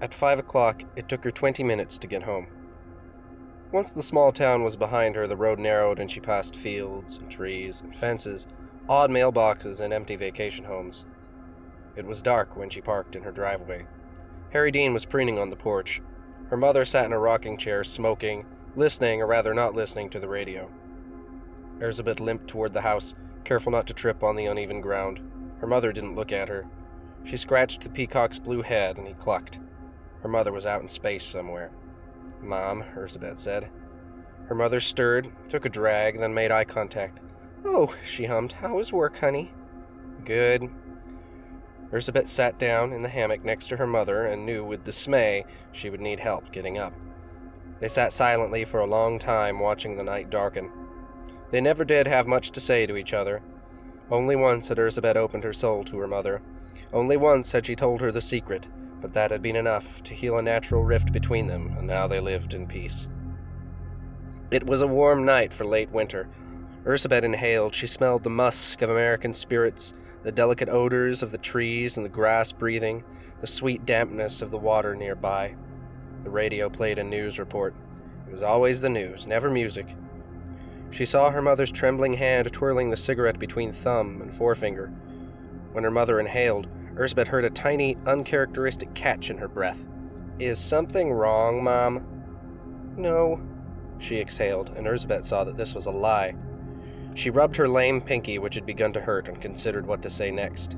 At five o'clock, it took her 20 minutes to get home. Once the small town was behind her, the road narrowed and she passed fields and trees and fences, odd mailboxes, and empty vacation homes. It was dark when she parked in her driveway. Harry Dean was preening on the porch. Her mother sat in a rocking chair, smoking, listening, or rather not listening, to the radio. Elizabeth limped toward the house, careful not to trip on the uneven ground. Her mother didn't look at her. She scratched the peacock's blue head, and he clucked. Her mother was out in space somewhere. Mom, Elizabeth said. Her mother stirred, took a drag, then made eye contact. Oh, she hummed. How is work, honey? Good. Elizabeth sat down in the hammock next to her mother and knew with dismay she would need help getting up. They sat silently for a long time, watching the night darken. They never did have much to say to each other. Only once had Elizabeth opened her soul to her mother. Only once had she told her the secret, but that had been enough to heal a natural rift between them, and now they lived in peace. It was a warm night for late winter. Elizabeth inhaled. She smelled the musk of American spirits, the delicate odors of the trees and the grass breathing, the sweet dampness of the water nearby. The radio played a news report. It was always the news, never music. She saw her mother's trembling hand twirling the cigarette between thumb and forefinger. When her mother inhaled, Elizabeth heard a tiny, uncharacteristic catch in her breath. Is something wrong, Mom? No, she exhaled, and Elizabeth saw that this was a lie. She rubbed her lame pinky, which had begun to hurt, and considered what to say next.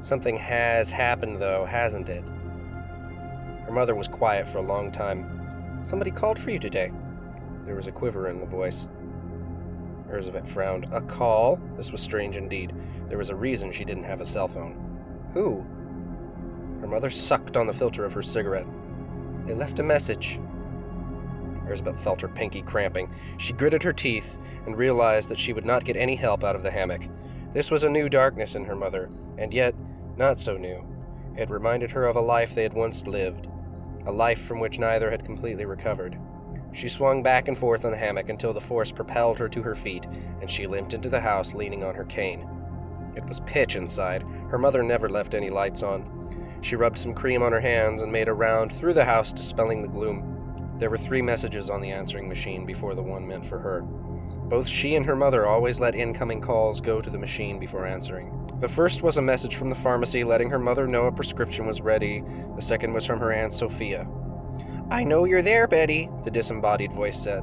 Something has happened, though, hasn't it? Her mother was quiet for a long time. Somebody called for you today. There was a quiver in the voice. Elizabeth frowned. A call? This was strange indeed. There was a reason she didn't have a cell phone. Who? Her mother sucked on the filter of her cigarette. They left a message. Elizabeth felt her pinky cramping. She gritted her teeth and realized that she would not get any help out of the hammock. This was a new darkness in her mother, and yet not so new. It reminded her of a life they had once lived, a life from which neither had completely recovered. She swung back and forth on the hammock until the force propelled her to her feet, and she limped into the house leaning on her cane. It was pitch inside. Her mother never left any lights on. She rubbed some cream on her hands and made a round through the house, dispelling the gloom. There were three messages on the answering machine before the one meant for her. Both she and her mother always let incoming calls go to the machine before answering. The first was a message from the pharmacy letting her mother know a prescription was ready. The second was from her Aunt Sophia. I know you're there, Betty, the disembodied voice said.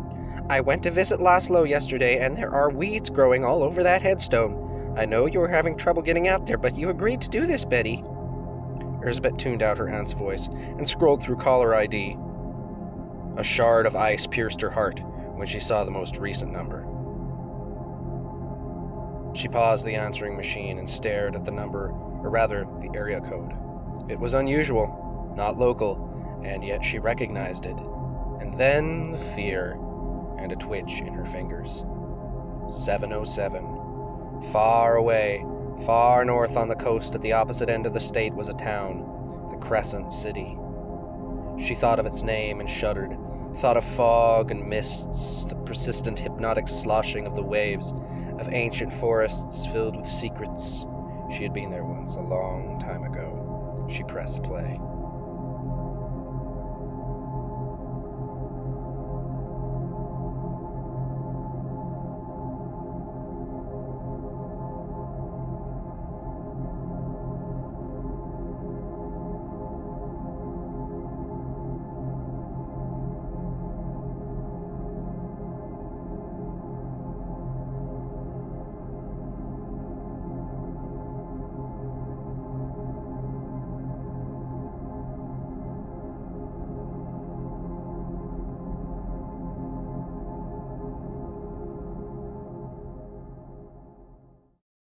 I went to visit Laszlo yesterday, and there are weeds growing all over that headstone. I know you were having trouble getting out there, but you agreed to do this, Betty. Elizabeth tuned out her aunt's voice and scrolled through caller ID. A shard of ice pierced her heart when she saw the most recent number. She paused the answering machine and stared at the number, or rather, the area code. It was unusual, not local, and yet she recognized it. And then the fear and a twitch in her fingers. 707. Far away, far north on the coast at the opposite end of the state was a town, the Crescent City. She thought of its name and shuddered, thought of fog and mists, the persistent hypnotic sloshing of the waves, of ancient forests filled with secrets. She had been there once, a long time ago. She pressed play.